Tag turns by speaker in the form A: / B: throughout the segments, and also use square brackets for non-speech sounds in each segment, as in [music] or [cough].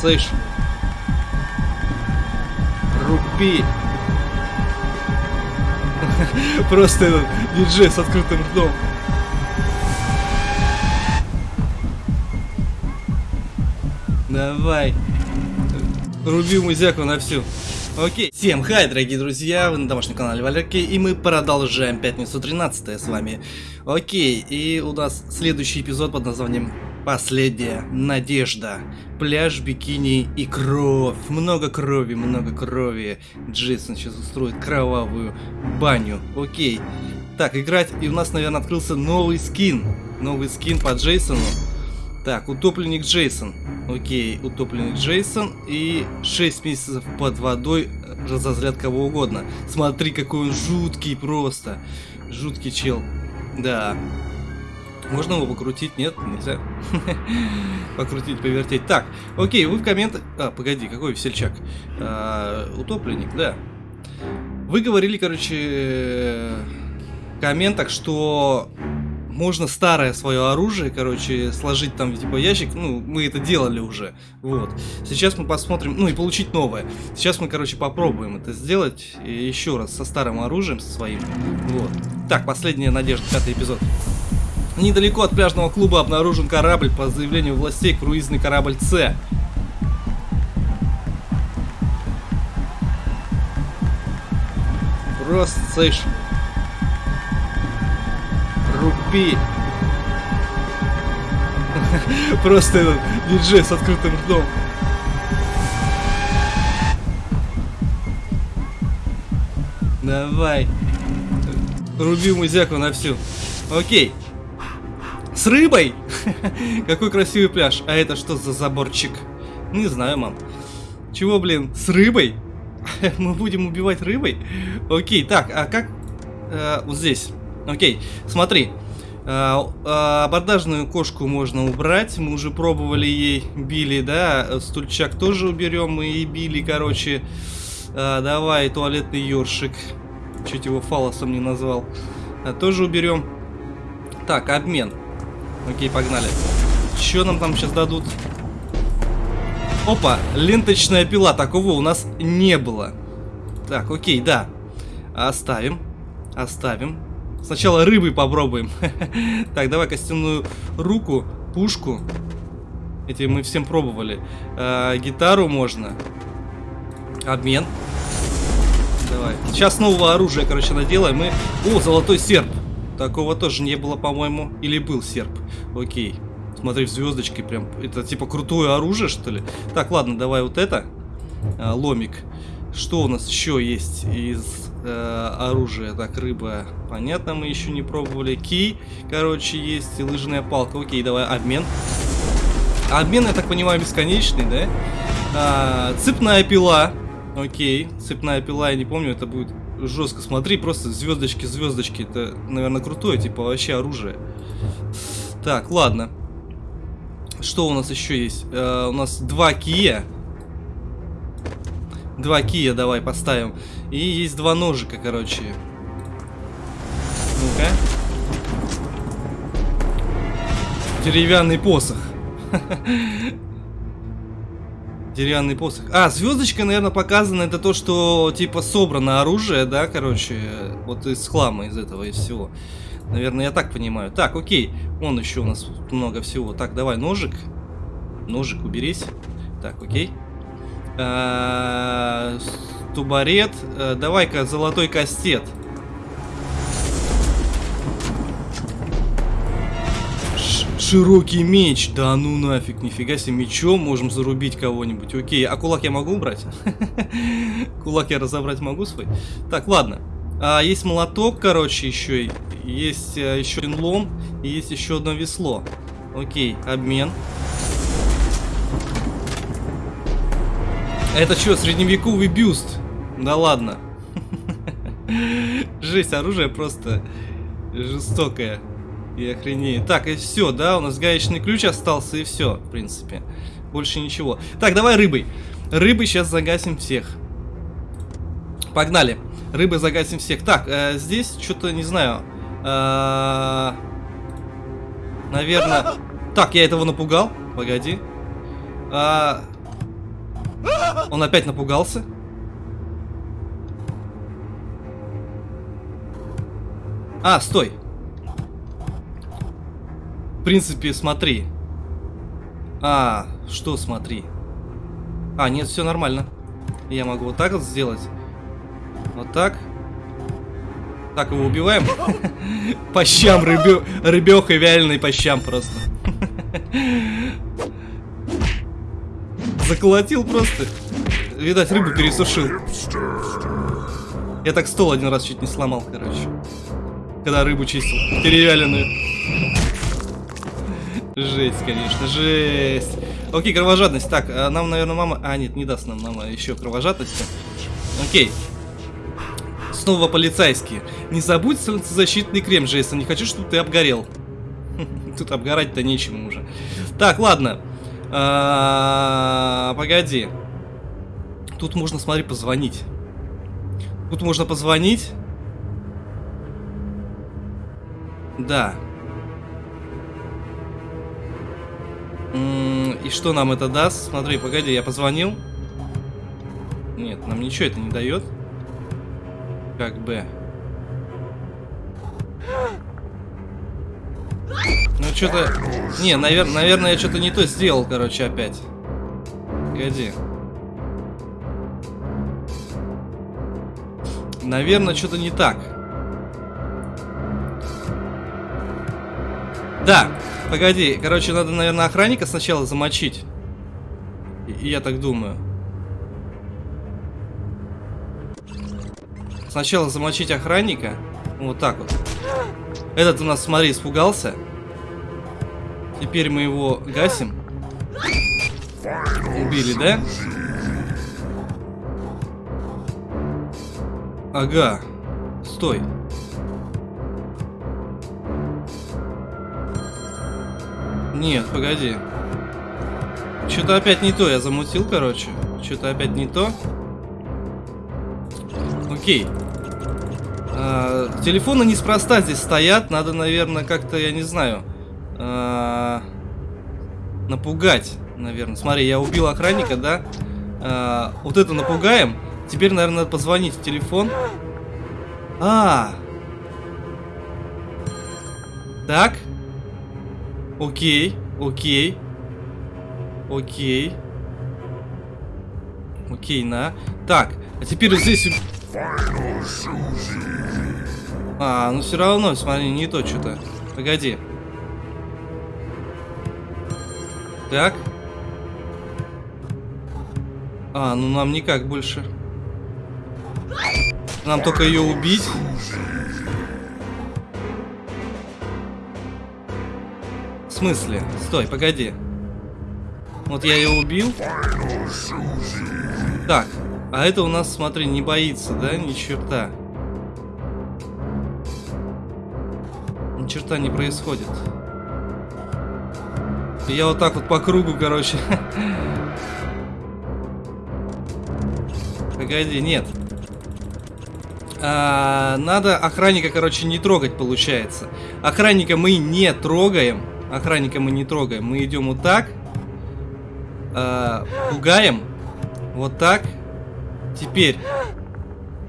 A: слышь. Руби. [laughs] Просто этот диджей с открытым ртом. Давай. Руби музяку на всю. Окей. Всем хай, дорогие друзья, вы на домашнем канале Валерки, и мы продолжаем пятницу 13 с вами. Окей, и у нас следующий эпизод под названием Последняя надежда. Пляж, бикини и кровь. Много крови, много крови. Джейсон сейчас устроит кровавую баню. Окей. Так, играть. И у нас, наверное, открылся новый скин. Новый скин по Джейсону. Так, утопленник Джейсон. Окей, утопленник Джейсон. И 6 месяцев под водой разозлят кого угодно. Смотри, какой он жуткий просто. Жуткий чел. Да. Можно его покрутить? Нет, нельзя. [laughs] покрутить, повертеть. Так, окей, вы в комментах... А, погоди, какой весельчак? А, утопленник, да. Вы говорили, короче, в комментах, что можно старое свое оружие, короче, сложить там типа ящик. Ну, мы это делали уже. Вот. Сейчас мы посмотрим, ну и получить новое. Сейчас мы, короче, попробуем это сделать еще раз со старым оружием, со своим. Вот. Так, последняя надежда, пятый эпизод. Недалеко от пляжного клуба обнаружен корабль по заявлению властей круизный корабль С. Просто, слышь, руби. Просто этот диджей с открытым ртом. Давай. Руби музяку на всю. Окей. С рыбой? [laughs] Какой красивый пляж. А это что за заборчик? Не знаю, мам. Чего, блин, с рыбой? [laughs] Мы будем убивать рыбой? Окей, так, а как... Э, вот здесь. Окей, смотри. Э, э, абордажную кошку можно убрать. Мы уже пробовали ей, били, да? Стульчак тоже уберем. Мы и били, короче. Э, давай, туалетный ёршик. Чуть его фалосом не назвал. Э, тоже уберем. Так, обмен. Окей, погнали. Что нам там сейчас дадут? Опа, ленточная пила. Такого у нас не было. Так, окей, да. Оставим. Оставим. Сначала рыбы попробуем. [laughs] так, давай костяную руку, пушку. Эти мы всем пробовали. А, гитару можно. Обмен. Давай. Сейчас нового оружия, короче, наделаем. Мы... О, золотой серп. Такого тоже не было, по-моему. Или был серп. Окей. Смотри, в звездочке прям. Это типа крутое оружие, что ли? Так, ладно, давай вот это. А, ломик. Что у нас еще есть из э, оружия? Так, рыба. Понятно, мы еще не пробовали. Ки, короче, есть. И лыжная палка. Окей, давай обмен. Обмен, я так понимаю, бесконечный, да? А, цепная пила. Окей, цепная пила, я не помню, это будет жестко. Смотри, просто звездочки, звездочки. Это, наверное, крутое, типа вообще оружие. Так, ладно. Что у нас еще есть? Э, у нас два кия. Два кия давай поставим. И есть два ножика, короче. Ну-ка. Деревянный посох. [laughs] Деревянный посох. А, звездочка, наверное, показана это то, что типа собрано оружие, да, короче, вот из хлама, из этого, из всего. Наверное, я так понимаю. Так, окей. Вон еще у нас много всего. Так, давай ножик. Ножик уберись. Так, окей. А, тубарет. А, давай-ка золотой кастет. Широкий меч. Да ну нафиг, нифига себе, мечом можем зарубить кого-нибудь. Окей, а кулак я могу убрать? [laughs] Кулак я разобрать могу свой? Так, ладно. А, есть молоток, короче, еще. Есть а, еще один лом. И есть еще одно весло. Окей, обмен. Это что, средневековый бюст? Да ладно. [laughs] Жесть, оружие просто жестокое. И охренеет. Так, и все, да, у нас гаечный ключ остался, и все, в принципе. Больше ничего. Так, давай рыбой. Рыбы сейчас загасим всех. Погнали. Рыбы загасим всех. Так, э, здесь что-то, не знаю. Э, наверное... Так, я этого напугал. Погоди. А, Он опять напугался. А, стой. Принципе, смотри. А, что смотри? А, нет, все нормально. Я могу вот так вот сделать. Вот так. Так, его убиваем. [laughs] По щам, рыбеха вяленый по щам просто. [laughs] Заколотил просто. Видать, рыбу пересушил. Я так стол один раз чуть не сломал, короче. Когда рыбу чистил. Перевяленную. Жесть, конечно, жесть. Окей, кровожадность. Так, а нам, наверное, мама... А, нет, не даст нам мама еще кровожадности. Окей. Снова полицейские. Не забудь солнцезащитный крем, Джейсон. Не хочу, чтобы ты обгорел. [laughs] Тут обгорать-то нечему уже. Так, ладно. А, погоди. Тут можно, смотри, позвонить. Тут можно позвонить. Да. И что нам это даст? Смотри, погоди, я позвонил. Нет, нам ничего это не дает. Как бы. Ну, что-то... Не, навер... наверное, я что-то не то сделал, короче, опять. Погоди. Наверное, что-то не так. Да, погоди. Короче, надо, наверное, охранника сначала замочить. И я так думаю. Сначала замочить охранника. Вот так вот. Этот у нас, смотри, испугался. Теперь мы его гасим. Убили, да? Ага. Стой. Нет, погоди. Что-то опять не то, я замутил, короче. Что-то опять не то. Окей. А, телефоны неспроста здесь стоят. Надо, наверное, как-то, я не знаю, а, напугать, наверное. Смотри, я убил охранника, да? А, вот это напугаем. Теперь, наверное, надо позвонить в телефон. А. Так. Окей, окей. Окей. Окей, на. Так, а теперь здесь... А, ну все равно, смотри, не то что-то. Погоди. Так. А, ну нам никак больше. Нам только ее убить. Смысле? Стой, погоди. Вот я ее убил. Так, а это у нас, смотри, не боится, да? Ни черта. Ни черта не происходит. Я вот так вот по кругу, короче. Погоди, нет. А, надо охранника, короче, не трогать, получается. Охранника мы не трогаем. Охранника мы не трогаем. Мы идем вот так. А, пугаем. Вот так. Теперь.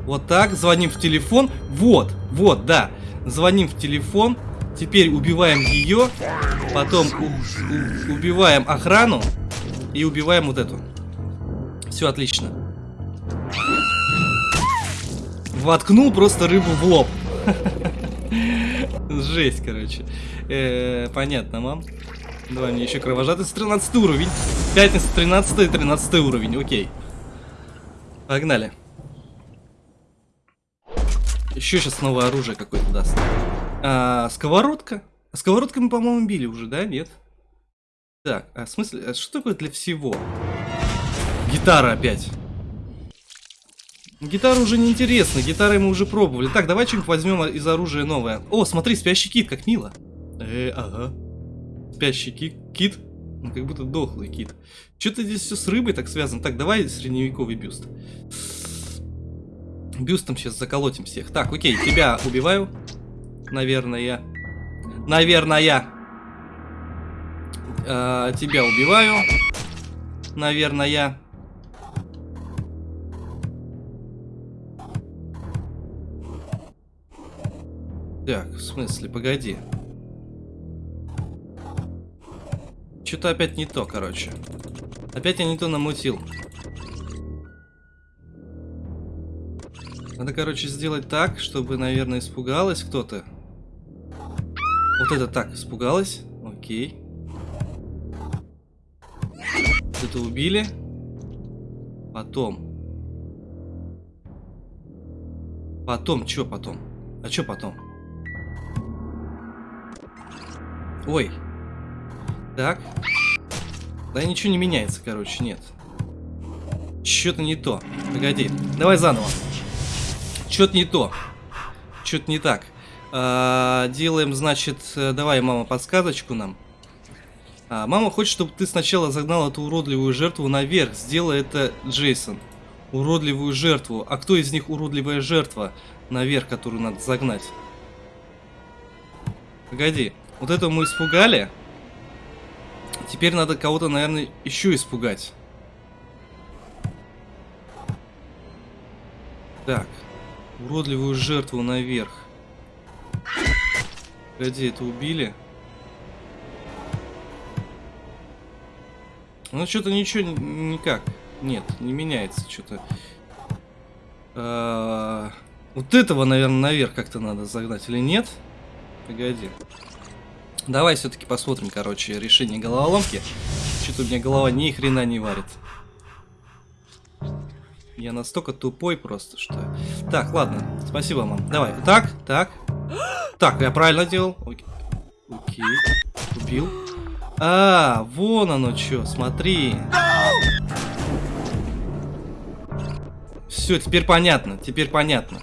A: Вот так. Звоним в телефон. Вот. Вот, да. Звоним в телефон. Теперь убиваем ее. Потом убиваем охрану. И убиваем вот эту. Все отлично. Воткнул просто рыбу в лоб. [laughs] Жесть, короче. Э понятно, мам. Давай мне еще кровожадность 13 уровень. Пятница 13 и 13 уровень, окей. Погнали. Еще сейчас новое оружие какое-то даст. Сковородка. А сковородкой мы, по-моему, били уже, да? Нет? Так, а в смысле, а что такое для всего? Гитара опять. Гитара уже не интересна, гитары мы уже пробовали. Так, давай что-нибудь возьмем из оружия новое. О, смотри, спящий кит, как мило. Э, ага. Спящий кит. Кит? Ну, как будто дохлый кит. Что-то здесь все с рыбой так связано. Так, давай средневековый бюст. Бюстом сейчас заколотим всех. Так, окей, тебя убиваю. Наверное. Наверное. Э, тебя убиваю. Наверное. Так, в смысле, погоди. Что-то опять не то, короче. Опять я не то намутил. Надо, короче, сделать так, чтобы, наверное, испугалась кто-то. Вот это так, испугалась. Окей. Это убили. Потом. Потом, что потом? А что потом? Ой. Так. Да ничего не меняется, короче, нет. Что-то не то. Погоди. Давай заново. Что-то не то. Что-то не так. А, делаем, значит, э, давай, мама, подсказочку нам. А, мама хочет, чтобы ты сначала загнал эту уродливую жертву наверх. Сделай это, Джейсон. Уродливую жертву. А кто из них уродливая жертва наверх, которую надо загнать? Погоди. Вот это мы испугали. Теперь надо кого-то, наверное, еще испугать. Так. Уродливую жертву наверх. Погоди, это убили? Ну, что-то ничего никак. Нет, не меняется что-то. А, вот этого, наверное, наверх как-то надо загнать или нет? Погоди. Давай все-таки посмотрим, короче, решение головоломки. Что-то у меня голова ни хрена не варит. Я настолько тупой просто, что... Так, ладно. Спасибо, мам. Давай. Так, так. Так, я правильно делал. Окей. Окей. Убил. А, вон оно что, смотри. Все, теперь понятно, теперь понятно.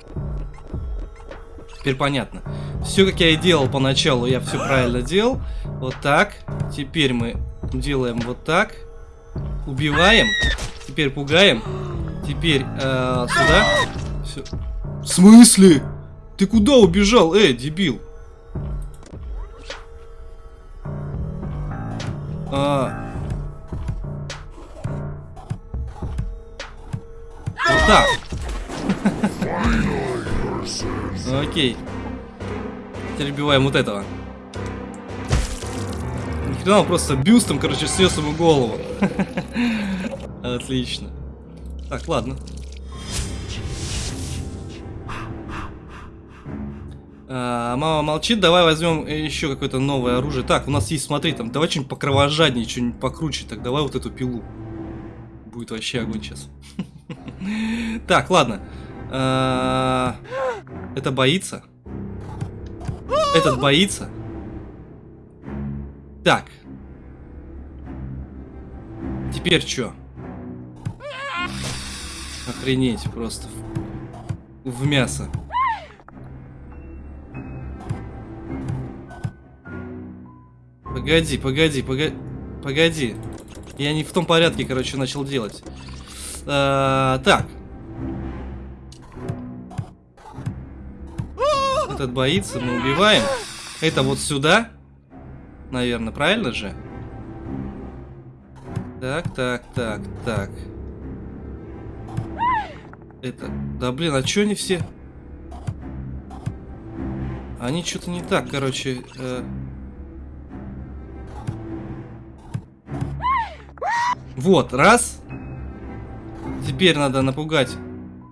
A: Теперь понятно. Все, как я и делал поначалу, я все правильно делал. Вот так. Теперь мы делаем вот так. Убиваем. Теперь пугаем. Теперь э, сюда. Все. В смысле? Ты куда убежал? Эй, дебил. А... Вот так. Окей. Теперь убиваем вот этого. Нихрена он просто бюстом, короче, снес ему голову. [laughs] Отлично. Так, ладно. А, мама молчит, давай возьмем еще какое-то новое оружие. Так, у нас есть, смотри, там, давай что-нибудь покровожаднее, что-нибудь покруче. Так, давай вот эту пилу. Будет вообще огонь сейчас. [laughs] Так, ладно. А, это боится. Этот боится. Так. Теперь что? Охренеть просто. В мясо. Погоди, погоди, погоди. Погоди. Я не в том порядке, короче, начал делать. А, так. Этот боится, мы убиваем. Это вот сюда. Наверное, правильно же? Так, так, так, так. Это... Да блин, а чё они все? Они что-то не так, короче. Э... Вот, раз. Теперь надо напугать,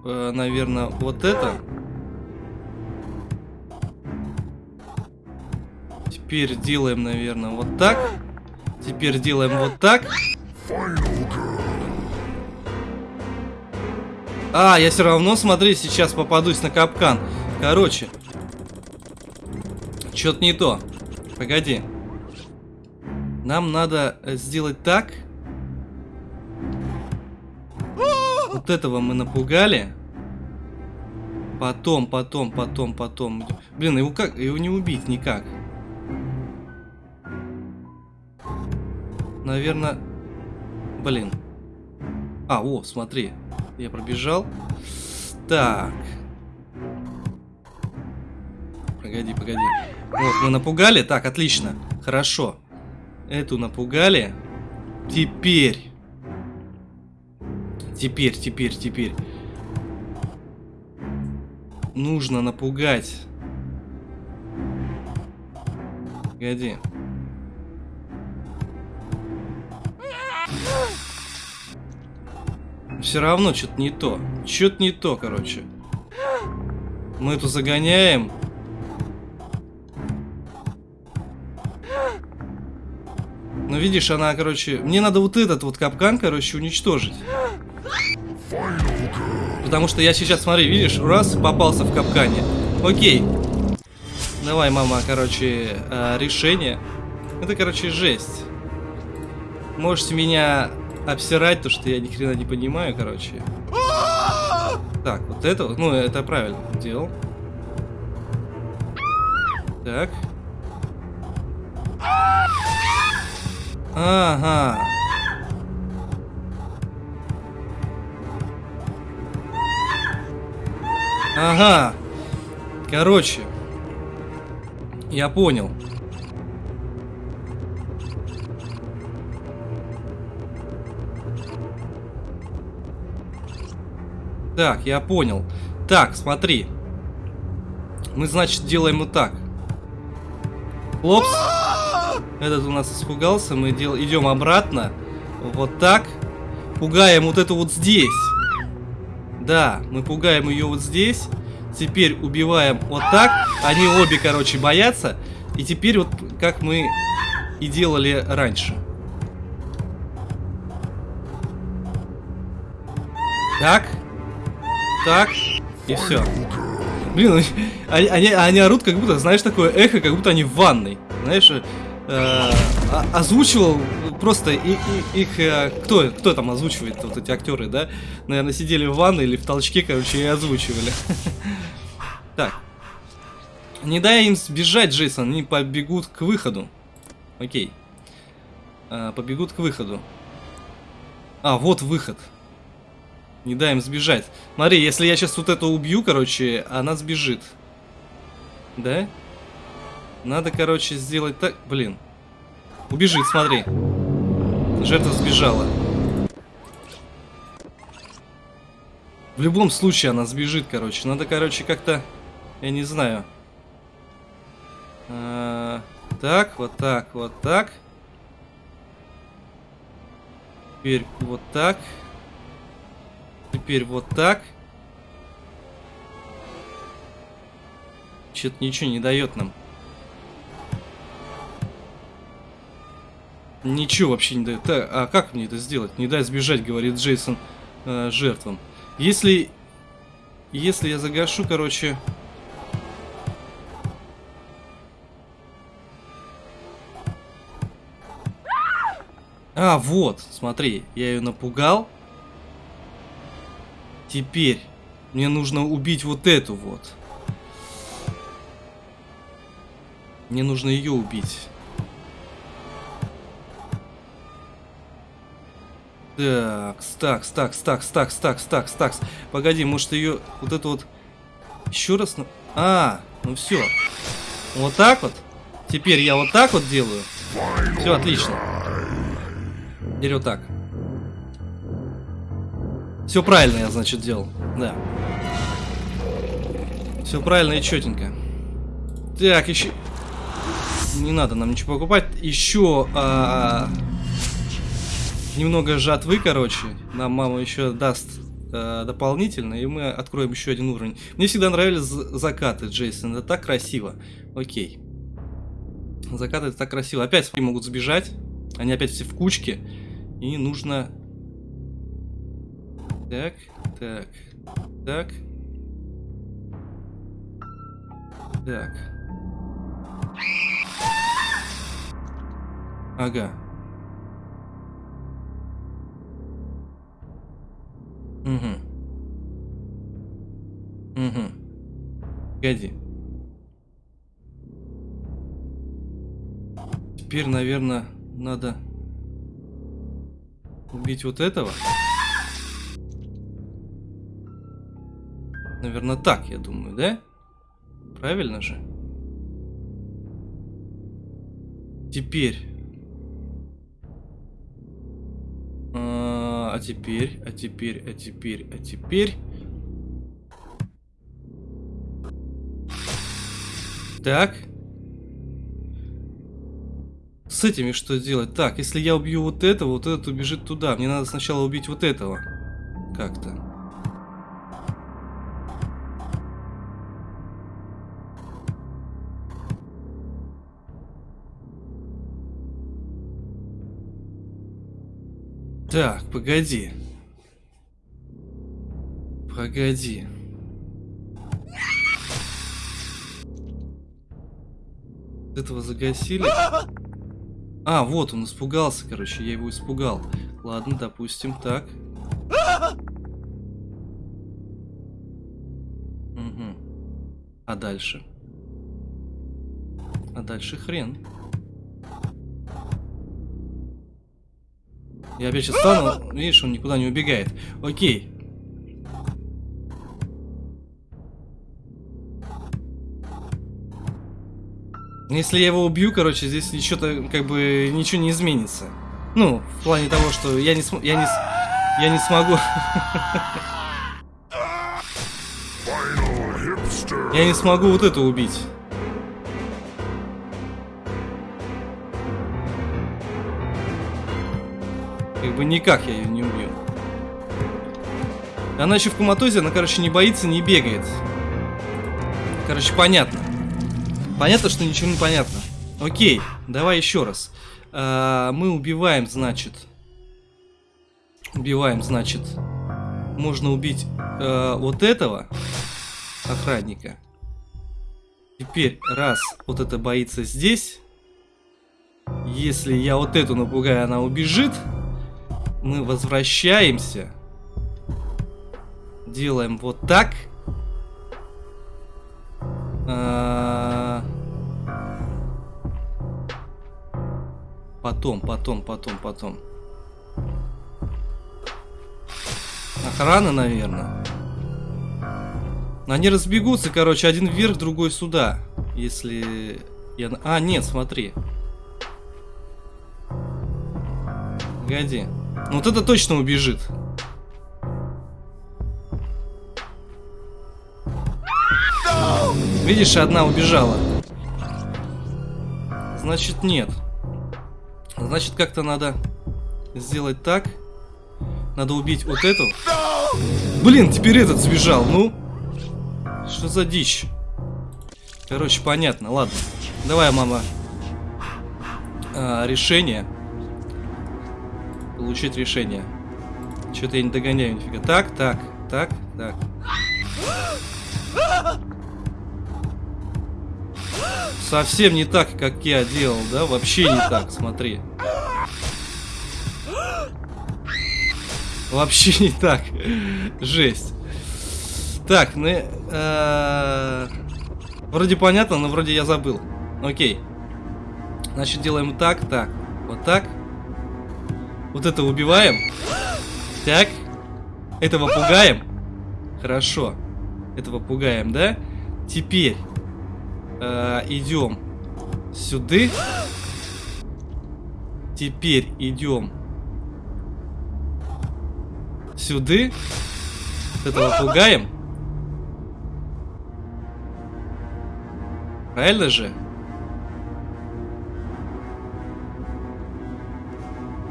A: э, наверное, вот это. Теперь делаем, наверное, вот так. Теперь делаем вот так. А, я все равно, смотри, сейчас попадусь на капкан. Короче. Что-то не то. Погоди. Нам надо э, сделать так. Вот этого мы напугали. Потом, потом, потом, потом. Блин, его как? Его не убить никак. Наверное... Блин. А, о, смотри. Я пробежал. Так. Погоди, погоди. Вот, мы напугали. Так, отлично. Хорошо. Эту напугали. Теперь. Теперь, теперь, теперь. Нужно напугать. Погоди. Все равно что-то не то. Что-то не то, короче. Мы эту загоняем. Ну, видишь, она, короче... Мне надо вот этот вот капкан, короче, уничтожить. Потому что я сейчас, смотри, видишь, раз, попался в капкане. Окей. Давай, мама, короче, э, решение. Это, короче, жесть. Можете меня обсирать, то что я ни хрена не понимаю, короче. Так, вот это ну, это правильно делал. Так. Ага. Ага. Короче. Я понял. Так, я понял. Так, смотри. Мы, значит, делаем вот так. Лопс. Этот у нас испугался. Мы дел... идем обратно. Вот так. Пугаем вот эту вот здесь. Да, мы пугаем ее вот здесь. Теперь убиваем вот так. Они обе, короче, боятся. И теперь вот как мы и делали раньше. Так. Так. И все. Блин, они, они, они орут, как будто, знаешь, такое эхо, как будто они в ванной. Знаешь, э, а, озвучивал просто и, и, их... Э, кто, кто там озвучивает, вот эти актеры, да? Наверное, сидели в ванной или в толчке, короче, и озвучивали. [laughs] Так. Не дай им сбежать, Джейсон, они побегут к выходу. Окей. А, побегут к выходу. А, вот выход. Не дай им сбежать. Смотри, если я сейчас вот это убью, короче, она сбежит. Да? Надо, короче, сделать так... Блин. Убежит, смотри. Жертва сбежала. В любом случае она сбежит, короче. Надо, короче, как-то... Я не знаю. А, так, вот так, вот так. Теперь вот так. Теперь вот так. Что-то ничего не дает нам. Ничего вообще не дает. А как мне это сделать? Не дай сбежать, говорит Джейсон э, жертвам. Если... Если я загашу, короче... А, вот, смотри, я ее напугал. Теперь мне нужно убить вот эту вот. Мне нужно ее убить. Так, стакс, стакс, стакс, стакс, стакс, стакс, стакс. Погоди, может ее вот это вот еще раз... А, ну все. Вот так вот. Теперь я вот так вот делаю. Все, отлично. Теперь вот так. Все правильно я, значит, делал. Да. Все правильно и четенько. Так, еще... Не надо нам ничего покупать. Еще... А... Немного жатвы, короче. Нам мама еще даст а, дополнительно, и мы откроем еще один уровень. Мне всегда нравились закаты, Джейсон. Это так красиво. Окей. Закаты это так красиво. Опять могут сбежать. Они опять все в кучке. И нужно так, так, так. Так. Ага. Угу. Угу. Погоди. Теперь, наверное, надо убить вот этого. Наверное, так, я думаю, да? Правильно же? Теперь. А, а теперь, а теперь, а теперь, а теперь. Так. с этими что делать? Так, если я убью вот этого, вот этот убежит туда. Мне надо сначала убить вот этого. Как-то. Так, погоди. Погоди. Этого загасили. А, вот он испугался, короче, я его испугал. Ладно, допустим, так. Угу. А дальше? А дальше хрен. Я опять сейчас стану, видишь, он никуда не убегает. Окей. Если я его убью, короче, здесь что-то как бы ничего не изменится. Ну, в плане того, что я не см... я не я не смогу. [laughs] Я не смогу вот это убить. Бы никак я ее не убью. Она еще в коматозе, она, короче, не боится, не бегает. Короче, понятно. Понятно, что ничего не понятно. Окей, давай еще раз. А, мы убиваем, значит... Убиваем, значит... Можно убить а, вот этого охранника. Теперь, раз вот это боится здесь... Если я вот эту напугаю, она убежит. Мы возвращаемся. Делаем вот так. А... Потом, потом, потом, потом. Охрана, наверное. Они разбегутся, короче, один вверх, другой сюда. Если... Я... А, нет, смотри. Погоди. Ну вот это точно убежит. Видишь, одна убежала. Значит, нет. Значит, как-то надо сделать так. Надо убить вот эту. Блин, теперь этот сбежал, ну. Что за дичь? Короче, понятно, ладно. Давай, мама. А, решение. Получить решение. Что-то я не догоняю нифига. Так, так, так, так. Совсем не так, как я делал, да? Вообще не так, смотри. Вообще не так. Жесть. Так, ну... Э, вроде понятно, но вроде я забыл. Окей. Значит, делаем так, так. Вот так. Вот это убиваем. Так. Этого пугаем. Хорошо. Этого пугаем, да? Теперь э, идем сюда. Теперь идем сюда. Этого пугаем. Правильно же?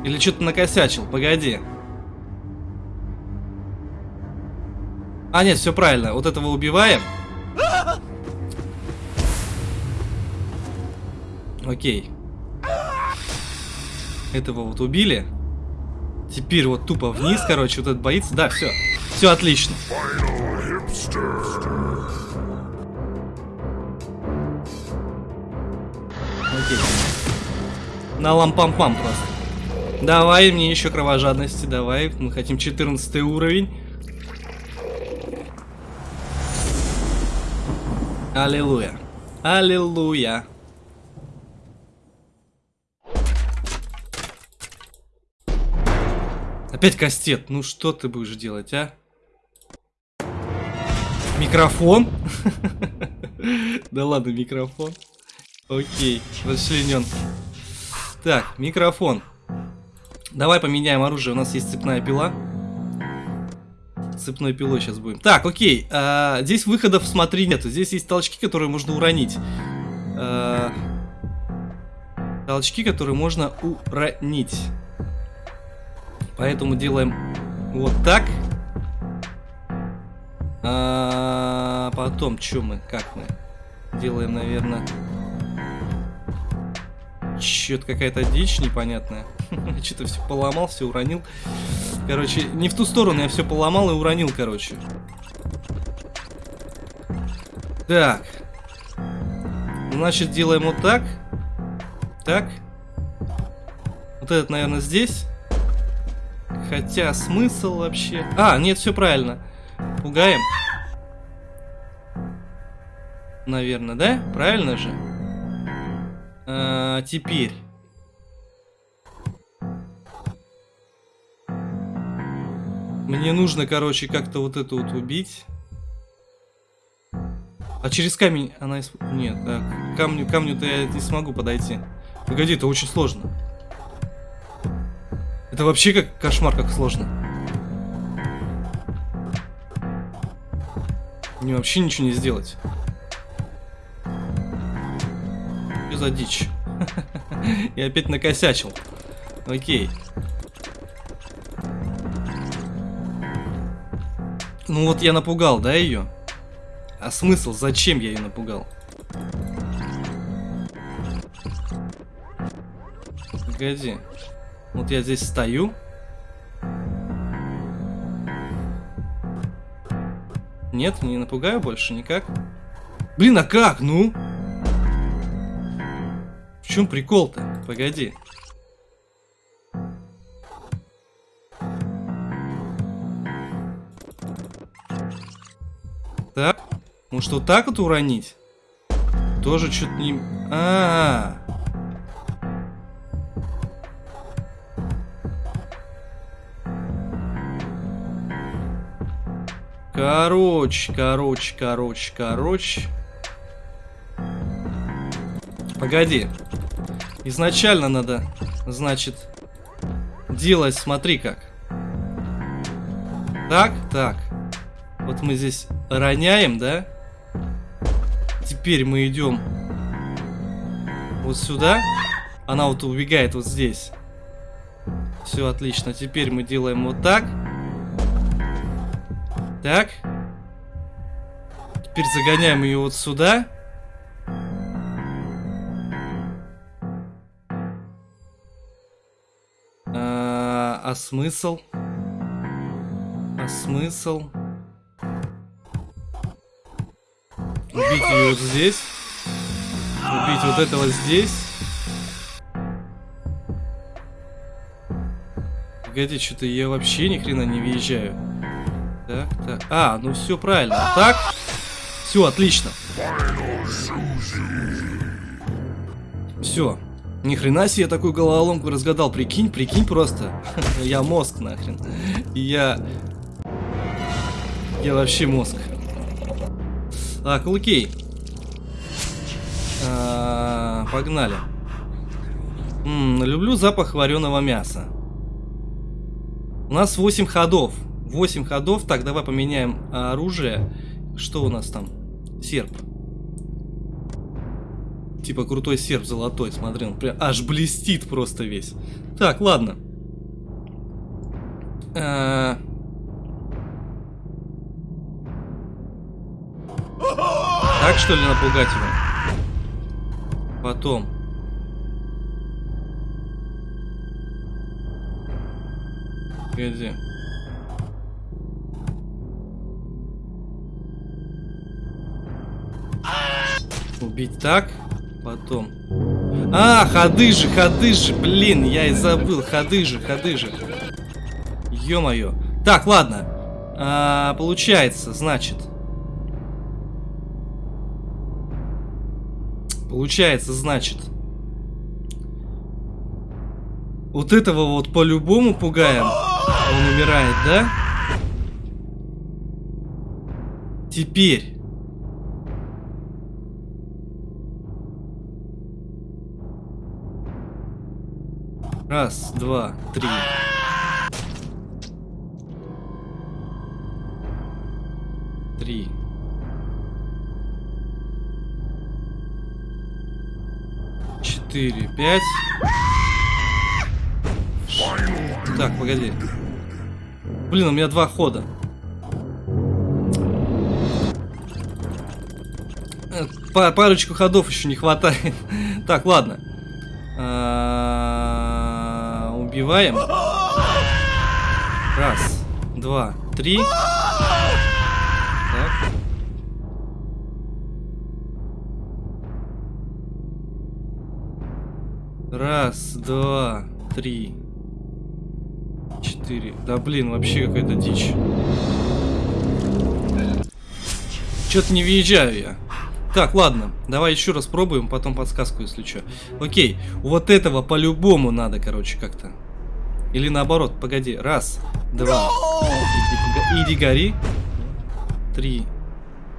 A: Или что-то накосячил? Погоди. А, нет, все правильно. Вот этого убиваем. Окей. Этого вот убили. Теперь вот тупо вниз, короче, вот этот боится. Да, все. Все отлично. Окей. На лампам-пам просто. Давай мне еще кровожадности, давай. Мы хотим 14 уровень. Аллилуйя. Аллилуйя. Опять кастет. Ну что ты будешь делать, а? Микрофон? [laughs] Да ладно, микрофон. Окей, расчленен. Так, микрофон. Давай поменяем оружие. У нас есть цепная пила. Цепной пилой сейчас будем. Так, окей. А, здесь выходов, смотри, нету. Здесь есть толчки, которые можно уронить. А, толчки, которые можно уронить. Поэтому делаем вот так. А потом, что мы, как мы? Делаем, наверное... Чё-то какая-то дичь непонятная. [laughs] Что-то все поломал, все уронил. Короче, не в ту сторону я все поломал и уронил, короче. Так. Значит, делаем вот так. Так. Вот этот, наверное, здесь. Хотя смысл вообще... А, нет, все правильно. Пугаем. Наверное, да? Правильно же? А, теперь. Мне нужно, короче, как-то вот эту вот убить. А через камень она... Нет, так. Камню, камню-то я не смогу подойти. Погоди, это очень сложно. Это вообще как кошмар, как сложно. Мне вообще ничего не сделать. Что за дичь? [laughs] Я опять накосячил. Окей. Ну вот я напугал, да, ее? А смысл? Зачем я ее напугал? Погоди. Вот я здесь стою. Нет, не напугаю больше никак. Блин, а как? Ну? В чем прикол-то? Погоди. Так. Может вот так вот уронить? Тоже что-то не... А, -а, а Короче, короче, короче, короче. Погоди. Изначально надо, значит, делать, смотри как. Так, так. Вот мы здесь роняем, да? Теперь мы идем вот сюда. Она вот убегает вот здесь. Все отлично. Теперь мы делаем вот так. Так. Теперь загоняем ее вот сюда. А, смысл? А смысл? Убить ее вот здесь. Убить вот этого здесь. Погоди, что-то я вообще ни хрена не въезжаю. Так, так. А, ну все правильно. Так. Все, отлично. Все. Ни хрена себе такую головоломку разгадал. Прикинь, прикинь просто. [laughs] я мозг нахрен. Я... Я вообще мозг. Так, окей. А, погнали. -м, люблю запах вареного мяса. У нас 8 ходов. 8 ходов. Так, давай поменяем оружие. Что у нас там? Серп. Типа крутой серп золотой, смотри, он прям аж блестит просто весь. Так, ладно. А Так что ли напугать его? Потом. Где? Убить так? Потом. А, ходы же, ходы же, блин, я и забыл. Ходы же, ходы же. Ё-моё. Так, ладно. А, получается, значит. Получается, значит. Вот этого вот по-любому пугаем. Он умирает, да? Теперь. Раз, два, три. Три. четыре, пять. Так, погоди. Блин, у меня два хода. Э, па парочку ходов еще не хватает. [laughs] так, ладно. Убиваем. Раз, два, три. Так. Раз, два, три, четыре. Да блин, вообще какая-то дичь. Что-то не въезжаю я. Так, ладно, давай еще раз пробуем, потом подсказку, если что. Окей, вот этого по-любому надо, короче, как-то. Или наоборот, погоди. Раз, два. Иди, иди гори. Три.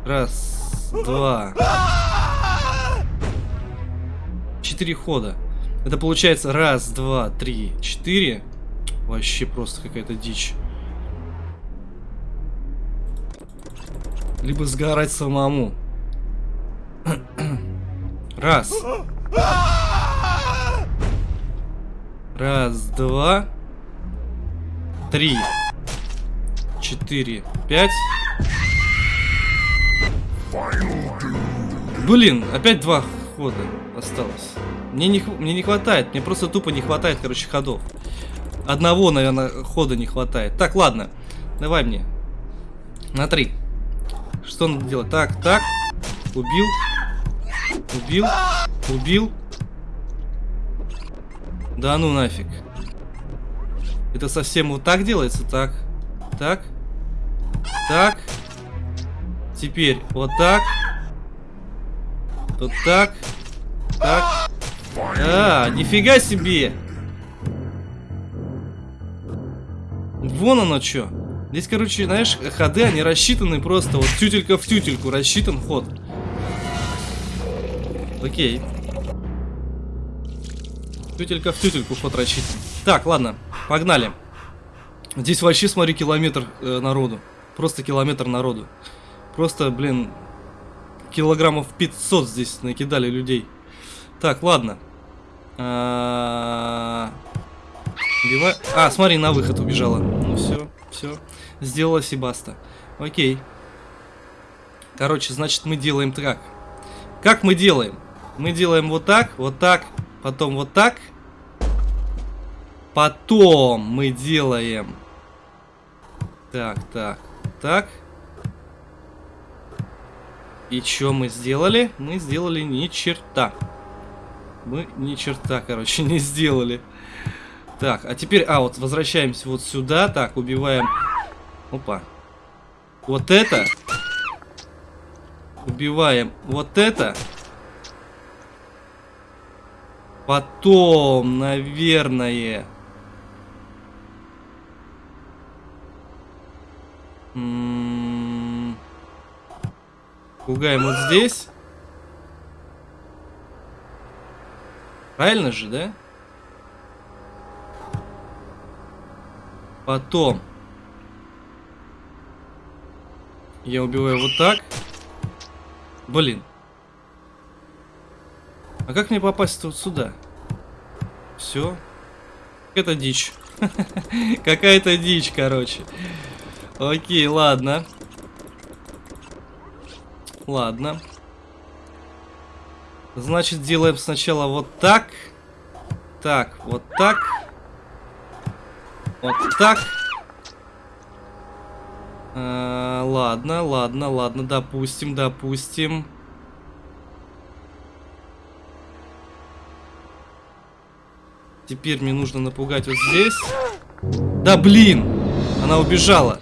A: Раз, два. Четыре хода. Это получается раз, два, три, четыре. Вообще просто какая-то дичь. Либо сгорать самому. Раз. Раз, два. Три. Четыре. Пять. Блин, опять два хода осталось. Мне не, мне не хватает, мне просто тупо не хватает, короче, ходов. Одного, наверное, хода не хватает. Так, ладно, давай мне. На три. Что надо делать? Так, так. Убил. Убил. Убил. Да ну нафиг. Это совсем вот так делается? Так. Так. Так. Теперь вот так. Вот так. Так. А, нифига себе! Вон оно что. Здесь, короче, знаешь, ходы, они рассчитаны просто. Вот тютелька в тютельку рассчитан ход. Окей. Тютелька в тютельку ход рассчитан. Так, ладно, погнали. Здесь вообще, смотри, километр э, народу. Просто километр народу. Просто, блин, килограммов 500 здесь накидали людей. Так, ладно. А, а, смотри, на выход убежала. Ну все, все. Сделала Себаста. Окей. Короче, значит, мы делаем так. Как мы делаем? Мы делаем вот так, вот так, потом вот так. Потом мы делаем... Так, так, так. И что мы сделали? Мы сделали ни черта. Мы ни черта, короче, не сделали. Так, а теперь, а, вот возвращаемся вот сюда. Так, убиваем... Опа. Вот это. Убиваем вот это. Потом, наверное... Пугаем вот здесь. Правильно же, да? Потом. Я убиваю вот так. Блин. А как мне попасть вот сюда? Все. Это дичь. [laughs] Какая-то дичь, короче. Окей, ладно. Ладно. Значит, делаем сначала вот так. Так, вот так. Вот так. А, ладно, ладно, ладно, допустим, допустим. Теперь мне нужно напугать вот здесь. Да блин! Она убежала.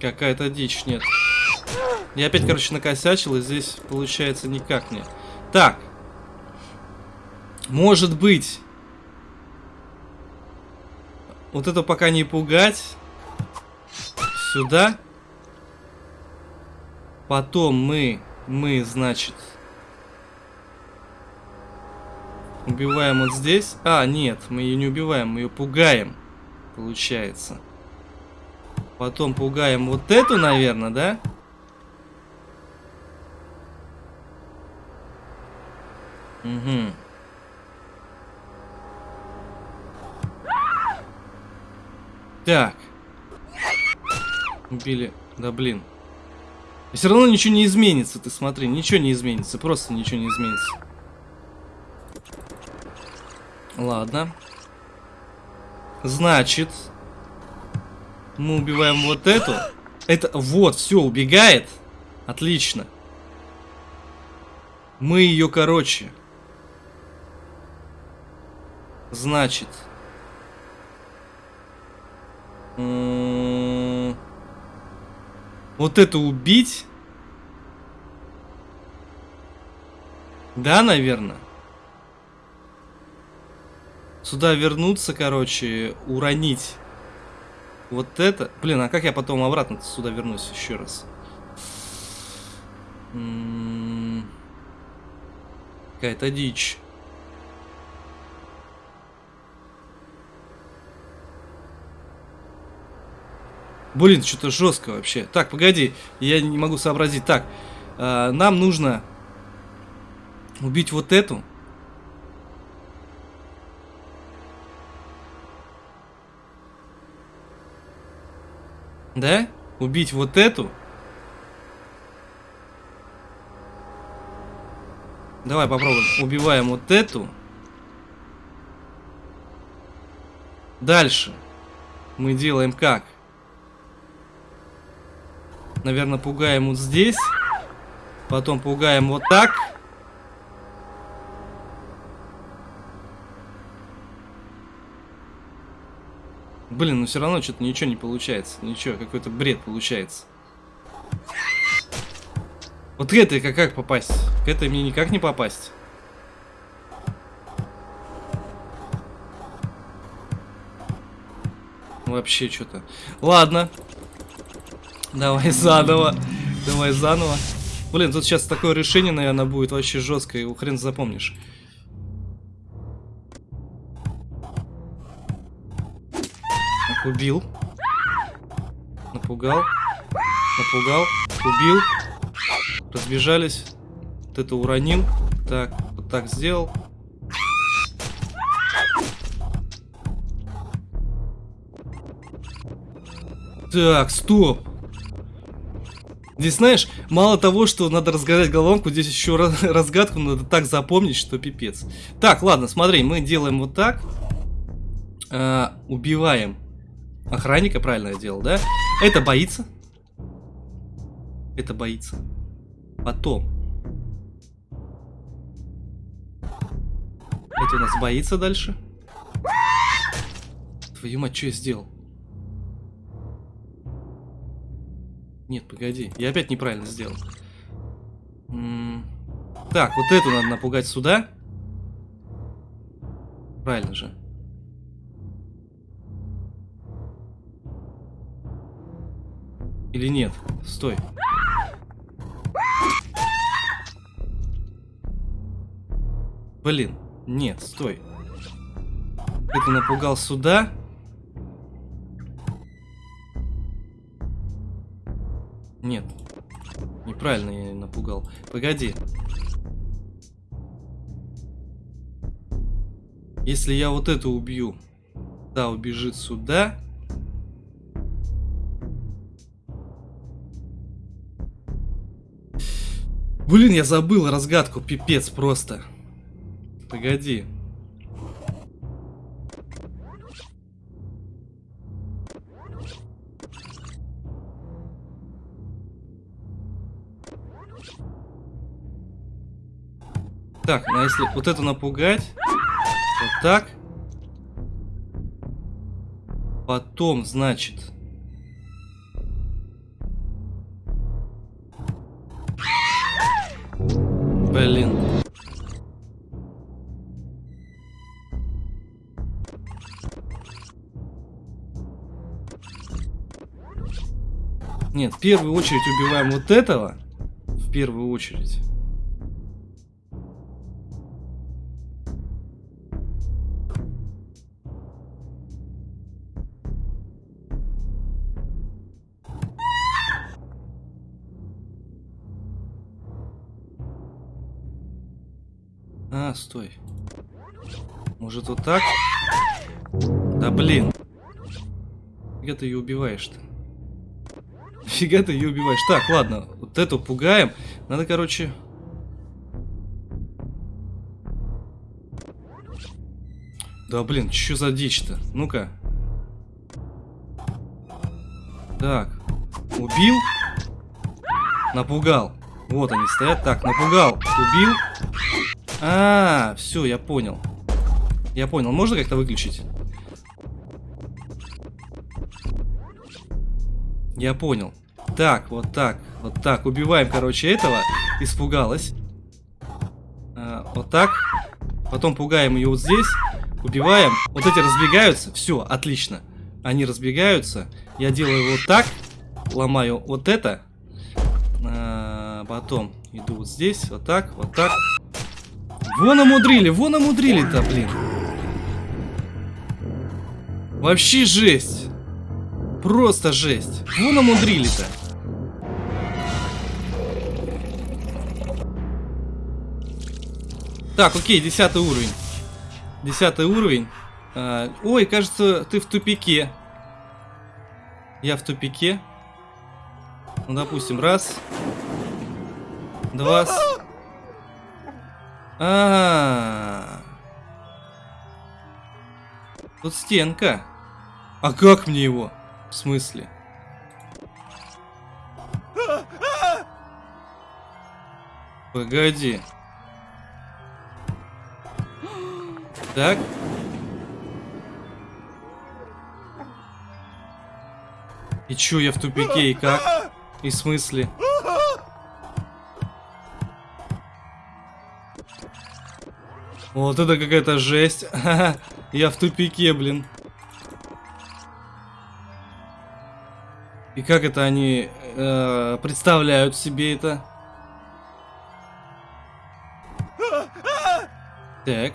A: Какая-то дичь, нет. Я опять, короче, накосячил, и здесь получается никак не. Так. Может быть. Вот это пока не пугать. Сюда. Потом мы, мы, значит... Убиваем вот здесь. А, нет, мы ее не убиваем, мы ее пугаем. Получается. Потом пугаем вот эту, наверное, да? Угу. Так. Убили. Да блин. И все равно ничего не изменится, ты смотри. Ничего не изменится. Просто ничего не изменится. Ладно. Значит, мы убиваем вот эту. Это, вот, все, убегает. Отлично. Мы ее, короче. Значит. Вот это убить? Да, наверное. Сюда вернуться, короче, уронить. Вот это... Блин, а как я потом обратно сюда вернусь еще раз? Какая-то дичь. Блин, что-то жестко вообще. Так, погоди, я не могу сообразить. Так, э, нам нужно убить вот эту. Да? Убить вот эту. Давай попробуем. Убиваем вот эту. Дальше. Мы делаем как? Наверное, пугаем вот здесь. Потом пугаем вот так. Блин, ну все равно что-то ничего не получается. Ничего, какой-то бред получается. Вот к этой как, как попасть? К этой мне никак не попасть. Вообще что-то. Ладно. Давай заново. Давай заново. Блин, тут сейчас такое решение, наверное, будет вообще жесткое. Его хрен запомнишь. Убил. Напугал. Напугал. Убил. Разбежались. Вот это уронил. Так, вот так сделал. Так, стоп. Здесь, знаешь, мало того, что надо разгадать головоломку, здесь еще [laughs] разгадку надо так запомнить, что пипец. Так, ладно, смотри, мы делаем вот так. Э, убиваем охранника, правильно я делал, да? Это боится. Это боится. Потом. Это у нас боится дальше. Твою мать, что я сделал? Нет, погоди. Я опять неправильно сделал. Так, вот эту надо напугать сюда. Правильно же. Или нет? Стой. Блин, нет, стой. Это напугал сюда. Нет. Неправильно я напугал. Погоди. Если я вот эту убью, да, убежит сюда. Блин, я забыл разгадку, пипец просто. Погоди. Так, а если вот эту напугать, вот так. Потом, значит... Блин. Нет, в первую очередь убиваем вот этого. В первую очередь. Стой. Может вот так? Да блин. Фига ты ее убиваешь-то? Фига ты ее убиваешь. Так, ладно, вот эту пугаем. Надо, короче... Да блин, что за дичь-то? Ну-ка. Так. Убил. Напугал. Вот они стоят. Так, напугал. Убил. А, -а, -а все, я понял. Я понял. Можно как-то выключить? Я понял. Так, вот так, вот так. Убиваем, короче, этого. Испугалась. А, вот так. Потом пугаем ее вот здесь. Убиваем. Вот эти разбегаются. Все, отлично. Они разбегаются. Я делаю вот так. Ломаю вот это. А, потом иду вот здесь. Вот так, вот так. Вон умудрили, вон умудрили-то, блин. Вообще жесть. Просто жесть. Вон умудрили-то. Так, окей, десятый уровень. Десятый уровень. А, ой, кажется, ты в тупике. Я в тупике. Ну, допустим, раз. Два. А, -а, а Тут стенка. А как мне его? В смысле? Погоди. Так. И чё, я в тупике, и как? И в смысле? Вот это какая-то жесть. [laughs] Я в тупике, блин. И как это они э, представляют себе это? Так.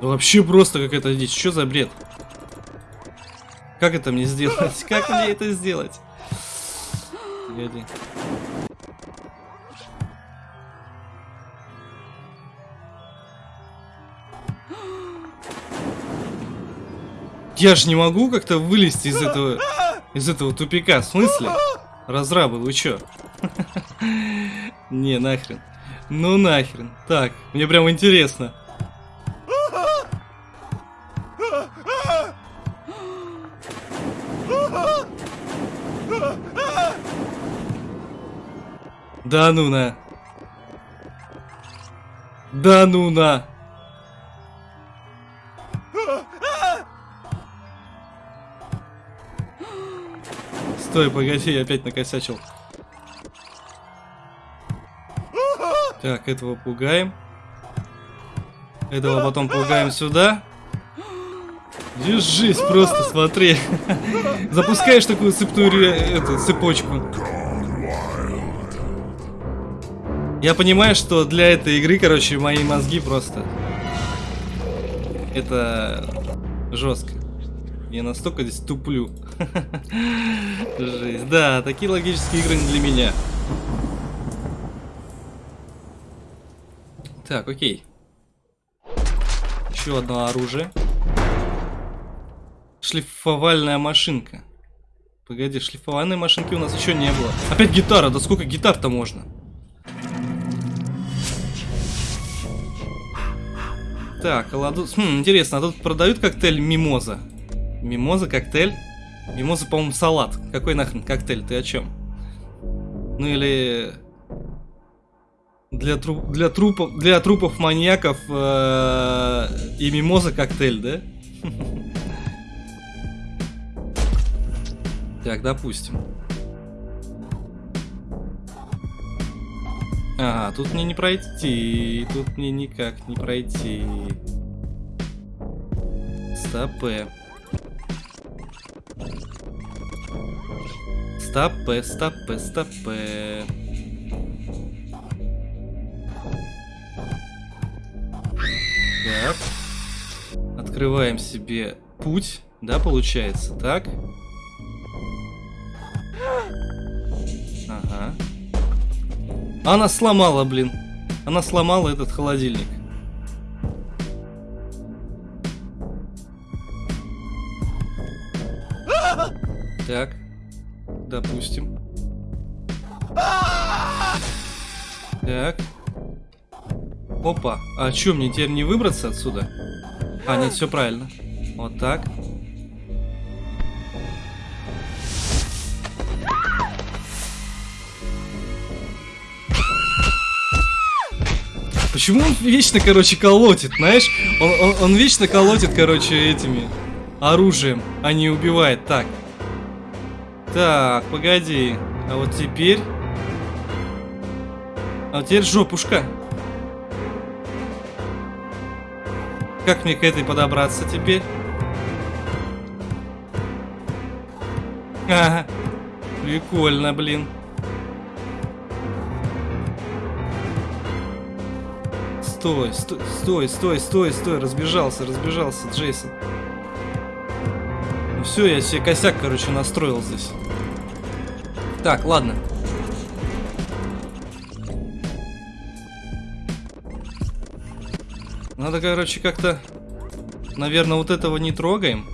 A: Вообще просто какая-то дичь. Что за бред? Как это мне сделать? [laughs] Как мне это сделать? Я же не могу как-то вылезти из этого из этого тупика. В смысле? Разрабы, вы чё? Не, нахрен. Ну нахрен. Так, мне прям интересно. Да ну на. Да ну на. Стой, погоди, я опять накосячил. Так, этого пугаем. Этого потом пугаем сюда. Держись просто, смотри. Запускаешь такую цепную эту, цепочку. Я понимаю, что для этой игры, короче, мои мозги просто... Это жестко. Я настолько здесь туплю. Жесть. Да, такие логические игры не для меня. Так, окей. Еще одно оружие. Шлифовальная машинка. Погоди, шлифовальной машинки у нас еще не было. Опять гитара, да сколько гитар-то можно? Так, ладу... Хм, интересно, а тут продают коктейль Мимоза? Мимоза, коктейль? Мимоза, по-моему, салат. Какой нахрен коктейль? Ты о чем? Ну или... Для, тру... для, трупов... для трупов маньяков э... и мимоза коктейль, да? [laughs] Так, допустим. А, тут мне не пройти. Тут мне никак не пройти. Стопэ. Стопэ, стопэ, стопэ. Так. Открываем себе путь, да, получается, так? Она сломала, блин. Она сломала этот холодильник. Так. Допустим. Так. Опа. А что, мне теперь не выбраться отсюда? А, нет, все правильно. Вот так. Почему он вечно, короче, колотит, знаешь? Он, он, он вечно колотит, короче, этими оружием, а не убивает. Так. Так, погоди. А вот теперь... А вот теперь жопушка. Как мне к этой подобраться теперь? Ага. Прикольно, блин. Стой, стой, стой, стой, стой, стой, разбежался, разбежался, Джейсон. Ну все, я себе косяк, короче, настроил здесь. Так, ладно. Надо, короче, как-то... Наверное, вот этого не трогаем.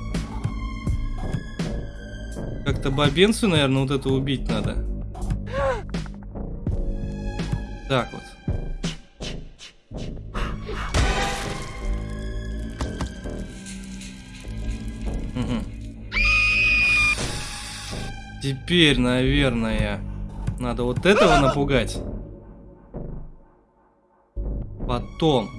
A: Как-то бабенцию, наверное, вот это убить надо. Теперь, наверное, надо вот этого напугать. Потом.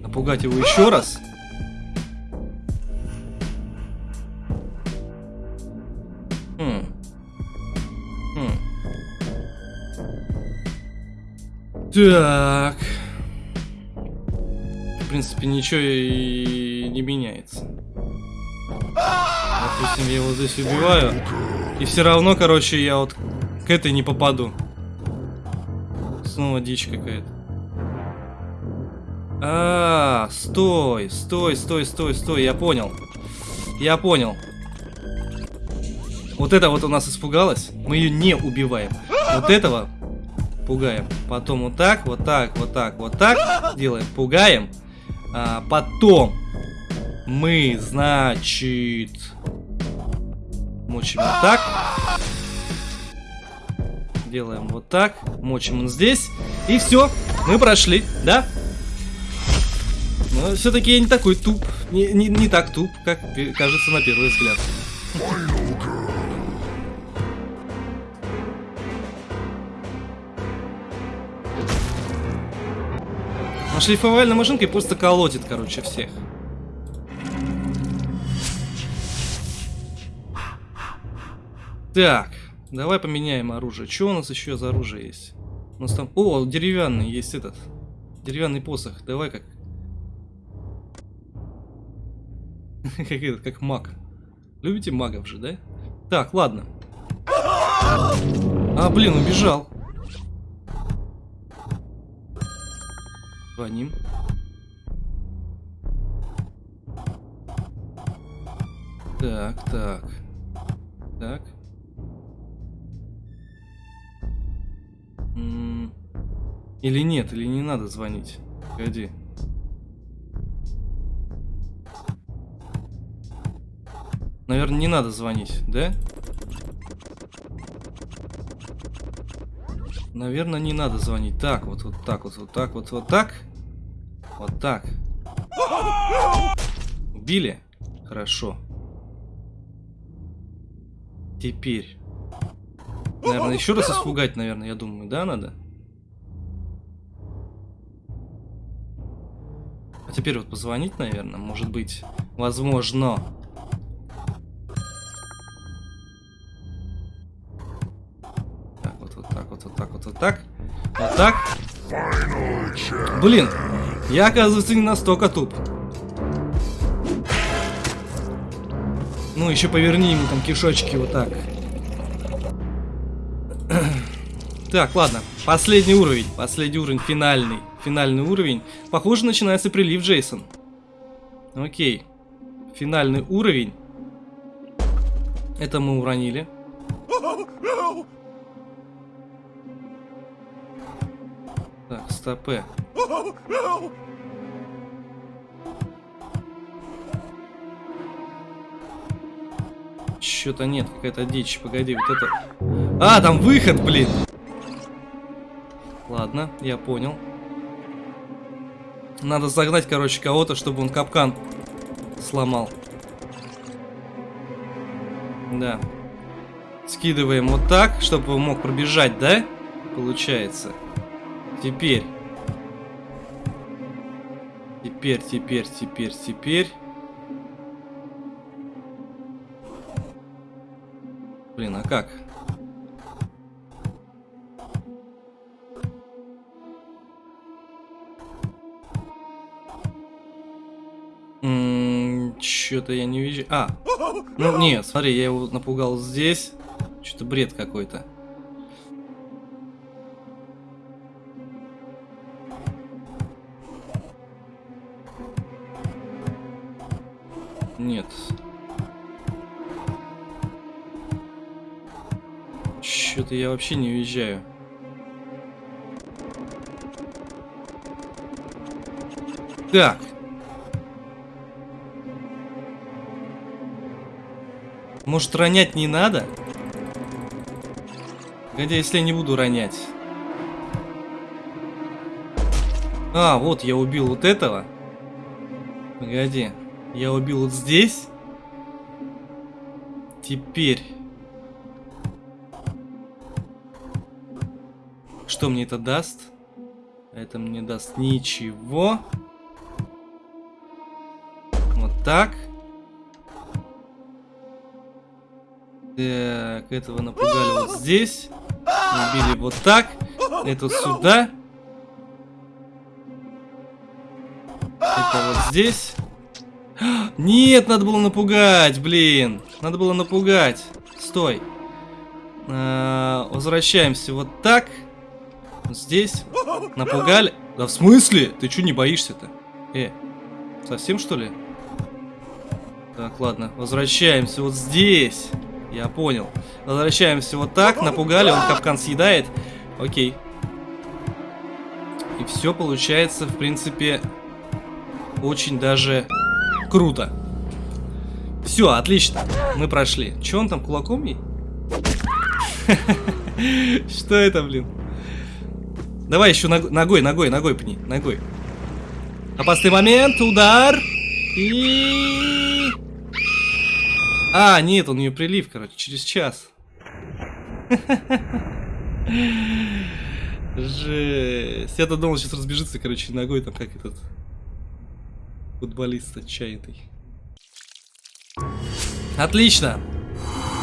A: Напугать его еще раз. Хм. Хм. Так. В принципе, ничего и не меняется. Допустим, я его здесь убиваю. И все равно, короче, я вот к этой не попаду. Снова дичь какая-то. А, -а, а, стой, стой, стой, стой, стой, я понял. Я понял. Вот это вот у нас испугалась. Мы ее не убиваем. Вот этого пугаем. Потом вот так, вот так, вот так, вот так делаем. Пугаем. А, потом мы, значит, мочим вот так. Делаем вот так. Мочим он здесь. И все. Мы прошли, да? Но все-таки я не такой туп. Не, не, не так туп, как кажется на первый взгляд. А шлифовальная машинка просто колотит, короче, всех. Так, давай поменяем оружие. Что у нас еще за оружие есть? У нас там... О, деревянный есть этот. Деревянный посох. Давай как... [laughs] как этот, как маг. Любите магов же, да? Так, ладно. А, блин, убежал. Звоним. Так, так. Так. Или нет, или не надо звонить. Погоди. Наверное, не надо звонить, да? Наверное, не надо звонить. Так, вот, вот так, вот, вот так, вот, вот так. Вот так. Убили? Хорошо. Теперь. Наверное, еще раз испугать, наверное, я думаю, да, надо? А теперь вот позвонить, наверное, может быть, возможно. Так, вот, вот так, вот, вот так, вот, вот так. Вот так. Блин, я, оказывается, не настолько туп. Ну, еще поверни ему там кишочки вот так. Так, ладно. Последний уровень. Последний уровень, финальный. Финальный уровень. Похоже, начинается прилив, Джейсон. Окей. Финальный уровень. Это мы уронили. Так, стопы. Что-то нет, какая-то дичь. Погоди, вот это... А, там выход, блин! Ладно, я понял. Надо загнать, короче, кого-то, чтобы он капкан сломал. Да. Скидываем вот так, чтобы он мог пробежать, да? Получается. Теперь. Теперь, теперь, теперь, теперь. Блин, а как? Что-то я не вижу. А, ну нет, смотри, я его напугал здесь. Что-то бред какой-то. Нет. Что-то я вообще не уезжаю. Так. Может, ронять не надо? Хотя, если я не буду ронять. А, вот я убил вот этого. Погоди. Я убил вот здесь. Теперь. Что мне это даст? Это мне даст ничего. Вот так. Так, этого напугали вот здесь. Убили вот так. Это сюда. Это вот здесь. Нет, надо было напугать, блин. Надо было напугать. Стой. А, возвращаемся вот так. Здесь. Напугали. Да в смысле? Ты что не боишься-то? Э, совсем что ли? Так, ладно. Возвращаемся вот здесь. Я понял. Возвращаемся вот так. Напугали, он капкан съедает. Окей. И все получается, в принципе, очень даже круто. Все, отлично. Мы прошли. Че он там кулаком ей? [laughs] Что это, блин? Давай еще ногой, ногой, ногой пни. Ногой. Опасный момент, удар. И... А, нет, он у нее прилив, короче, через час. Жесть. Я-то думал, сейчас разбежится, короче, ногой там, как этот футболист отчаянный. Отлично.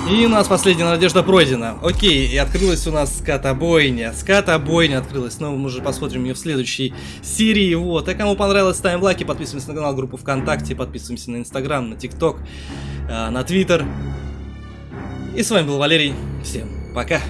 A: И у нас последняя надежда пройдена. Окей, и открылась у нас скатобойня. Скатобойня открылась. Но мы уже посмотрим ее в следующей серии. Вот. А кому понравилось, ставим лайки, подписываемся на канал, группу ВКонтакте, подписываемся на Инстаграм, на ТикТок, э, на Твиттер. И с вами был Валерий. Всем пока.